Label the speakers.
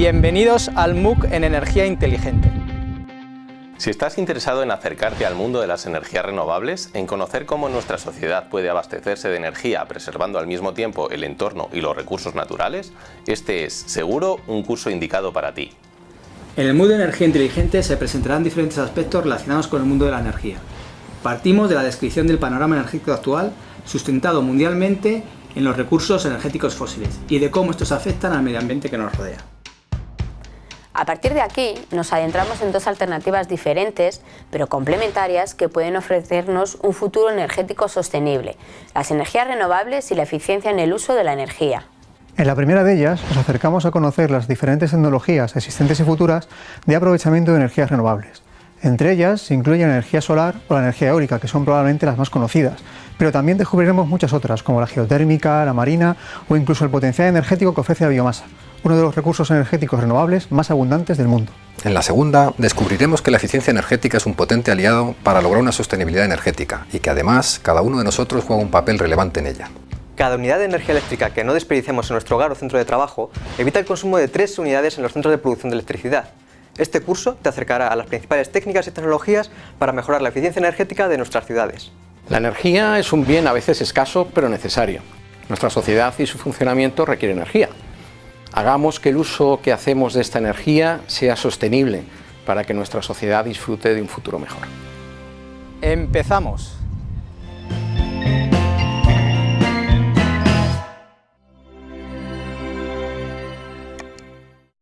Speaker 1: Bienvenidos al MOOC en Energía Inteligente.
Speaker 2: Si estás interesado en acercarte al mundo de las energías renovables, en conocer cómo nuestra sociedad puede abastecerse de energía preservando al mismo tiempo el entorno y los recursos naturales, este es, seguro, un curso indicado para ti.
Speaker 1: En el MOOC de Energía Inteligente se presentarán diferentes aspectos relacionados con el mundo de la energía. Partimos de la descripción del panorama energético actual, sustentado mundialmente en los recursos energéticos fósiles, y de cómo estos afectan al medio ambiente que nos rodea.
Speaker 3: A partir de aquí nos adentramos en dos alternativas diferentes pero complementarias que pueden ofrecernos un futuro energético sostenible, las energías renovables y la eficiencia en el uso de la energía.
Speaker 4: En la primera de ellas nos acercamos a conocer las diferentes tecnologías existentes y futuras de aprovechamiento de energías renovables. Entre ellas se incluye la energía solar o la energía eólica, que son probablemente las más conocidas, pero también descubriremos muchas otras, como la geotérmica, la marina o incluso el potencial energético que ofrece la biomasa uno de los recursos energéticos renovables más abundantes del mundo.
Speaker 5: En la segunda, descubriremos que la eficiencia energética es un potente aliado para lograr una sostenibilidad energética y que además cada uno de nosotros juega un papel relevante en ella.
Speaker 6: Cada unidad de energía eléctrica que no desperdiciemos en nuestro hogar o centro de trabajo evita el consumo de tres unidades en los centros de producción de electricidad. Este curso te acercará a las principales técnicas y tecnologías para mejorar la eficiencia energética de nuestras ciudades.
Speaker 7: La energía es un bien a veces escaso pero necesario. Nuestra sociedad y su funcionamiento requiere energía. Hagamos que el uso que hacemos de esta energía sea sostenible para que nuestra sociedad disfrute de un futuro mejor.
Speaker 1: ¡Empezamos!